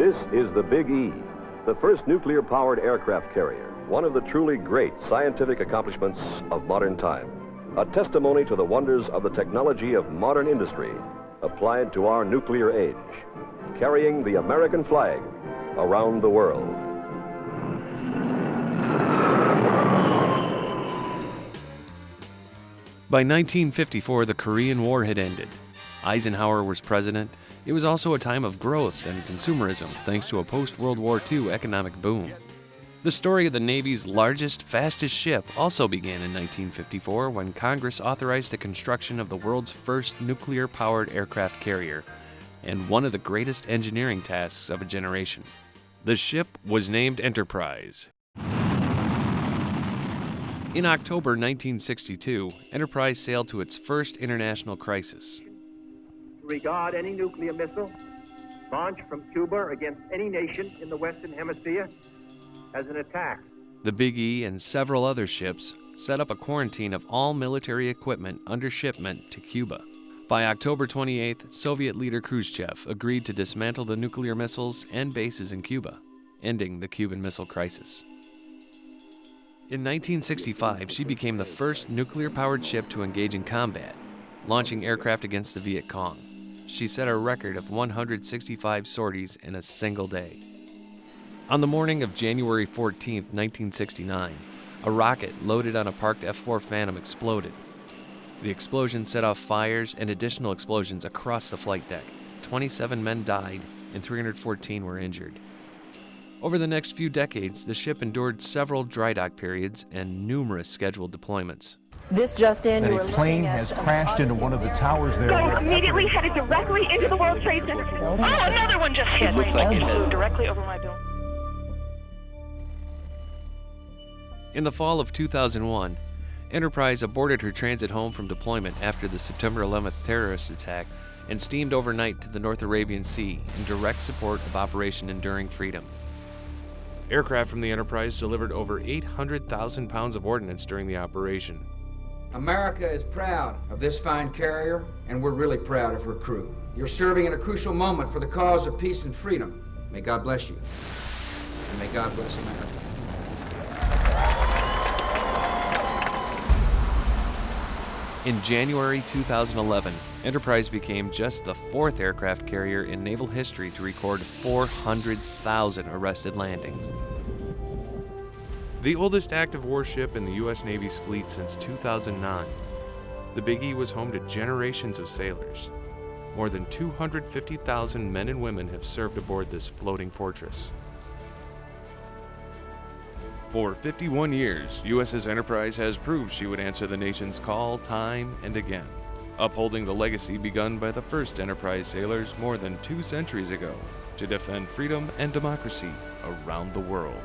This is the Big E, the first nuclear powered aircraft carrier, one of the truly great scientific accomplishments of modern time. A testimony to the wonders of the technology of modern industry applied to our nuclear age, carrying the American flag around the world. By 1954, the Korean War had ended. Eisenhower was president. It was also a time of growth and consumerism thanks to a post World War II economic boom. The story of the Navy's largest, fastest ship also began in 1954 when Congress authorized the construction of the world's first nuclear powered aircraft carrier and one of the greatest engineering tasks of a generation. The ship was named Enterprise. In October 1962, Enterprise sailed to its first international crisis. Regard any nuclear missile launched from Cuba against any nation in the Western Hemisphere as an attack. The Big E and several other ships set up a quarantine of all military equipment under shipment to Cuba. By October 28th, Soviet leader Khrushchev agreed to dismantle the nuclear missiles and bases in Cuba, ending the Cuban Missile Crisis. In 1965, she became the first nuclear powered ship to engage in combat, launching aircraft against the Viet Cong. She set a record of 165 sorties in a single day. On the morning of January 14, 1969, a rocket loaded on a parked F 4 Phantom exploded. The explosion set off fires and additional explosions across the flight deck. 27 men died and 314 were injured. Over the next few decades, the ship endured several dry dock periods and numerous scheduled deployments. This just in, that a plane has crashed into one of the towers there. Going immediately headed directly into the World Trade Center. Oh, another one just hit. looks like it flew directly over my building. In the fall of 2001, Enterprise aborted her transit home from deployment after the September 11th terrorist attack and steamed overnight to the North Arabian Sea in direct support of Operation Enduring Freedom. Aircraft from the Enterprise delivered over 800,000 pounds of ordnance during the operation. America is proud of this fine carrier, and we're really proud of her crew. You're serving in a crucial moment for the cause of peace and freedom. May God bless you. And may God bless America. In January 2011, Enterprise became just the fourth aircraft carrier in naval history to record 400,000 arrested landings. The oldest active warship in the U.S. Navy's fleet since 2009, the Big E was home to generations of sailors. More than 250,000 men and women have served aboard this floating fortress. For 51 years, USS Enterprise has proved she would answer the nation's call time and again, upholding the legacy begun by the first Enterprise sailors more than two centuries ago to defend freedom and democracy around the world.